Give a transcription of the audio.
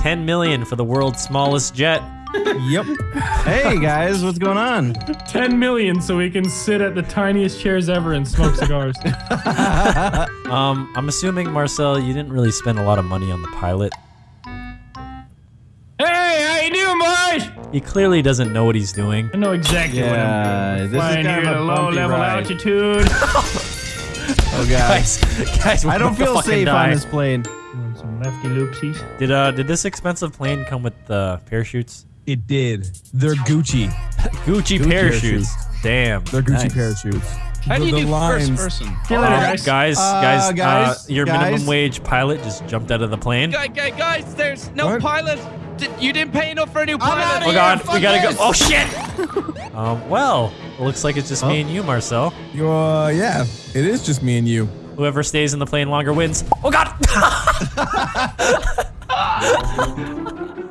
10 million for the world's smallest jet. Yep. Hey guys, what's going on? 10 million so we can sit at the tiniest chairs ever and smoke cigars. Um, I'm assuming Marcel, you didn't really spend a lot of money on the pilot. hey, how you doing, boys? He clearly doesn't know what he's doing. I know exactly Yeah, what I'm doing. this is Flying kind here of at a a low bumpy level ride. altitude. Oh god. Guys, guys, we're I don't feel safe die. on this plane. Doing Some lefty loopsies. Did uh did this expensive plane come with uh, parachutes? It did. They're Gucci. Gucci, parachutes. Damn. They're Gucci Nice. parachutes. How do The- you do lines- first person? See you Uh, later, guys, guys. guys, Uh, guys, your guys. minimum wage pilot just jumped out of the plane. Guy, guy, guys, there's no What? pilot. You didn't pay enough for a new pilot. outta Oh here. god, fuck we gotta this. go. Oh shit. um, well, it looks like it's just me and you, Marcel. You, uh, yeah, it is just me and you. Whoever stays in the plane longer wins. Oh god.